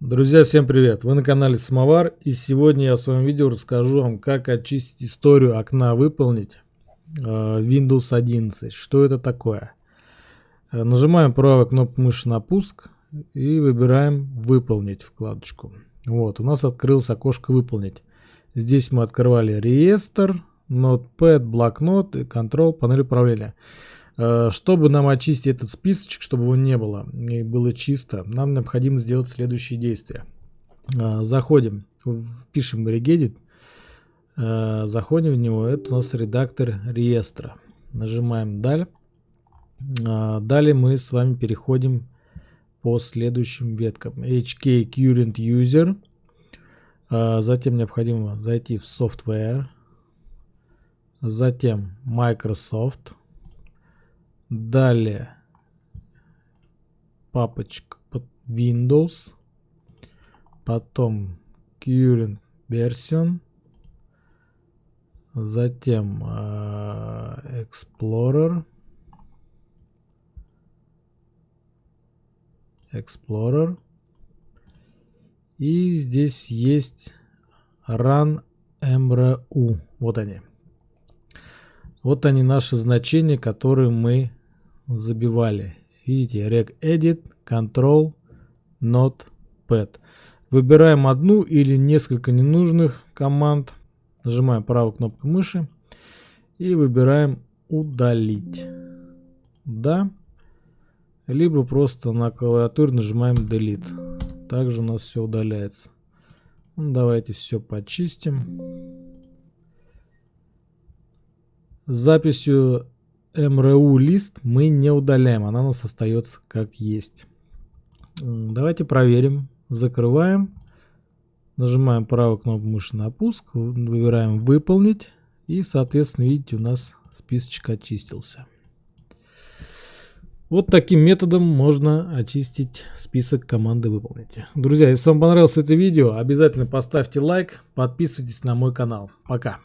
Друзья, всем привет! Вы на канале Самовар и сегодня я в своем видео расскажу вам, как очистить историю окна выполнить э, Windows 11. Что это такое? Э, нажимаем правую кнопку мыши на пуск и выбираем выполнить вкладочку. Вот, у нас открылось окошко выполнить. Здесь мы открывали реестр, Notepad, блокнот и Control, панель управления. Э, чтобы нам очистить этот списочек, чтобы его не было и было чисто, нам необходимо сделать следующие действия. Э, заходим, пишем regedit, э, заходим в него, это у нас редактор реестра. Нажимаем далее. Далее мы с вами переходим по следующим веткам. HK Current User. Затем необходимо зайти в Software. Затем Microsoft. Далее папочка под Windows. Потом Current Version. Затем э, Explorer. Explorer. И здесь есть Run MRU. Вот они. Вот они наши значения, которые мы забивали. Видите, regedit, control, notepad. Выбираем одну или несколько ненужных команд. Нажимаем правую кнопку мыши и выбираем удалить. Да. Либо просто на клавиатуре нажимаем delete. Также у нас все удаляется. Ну, давайте все почистим. С записью MRU лист мы не удаляем, она у нас остается как есть. Давайте проверим. Закрываем. Нажимаем правую кнопку мыши на пуск. Выбираем выполнить. И соответственно видите у нас списочек очистился. Вот таким методом можно очистить список команды выполнить. Друзья, если вам понравилось это видео, обязательно поставьте лайк, подписывайтесь на мой канал. Пока.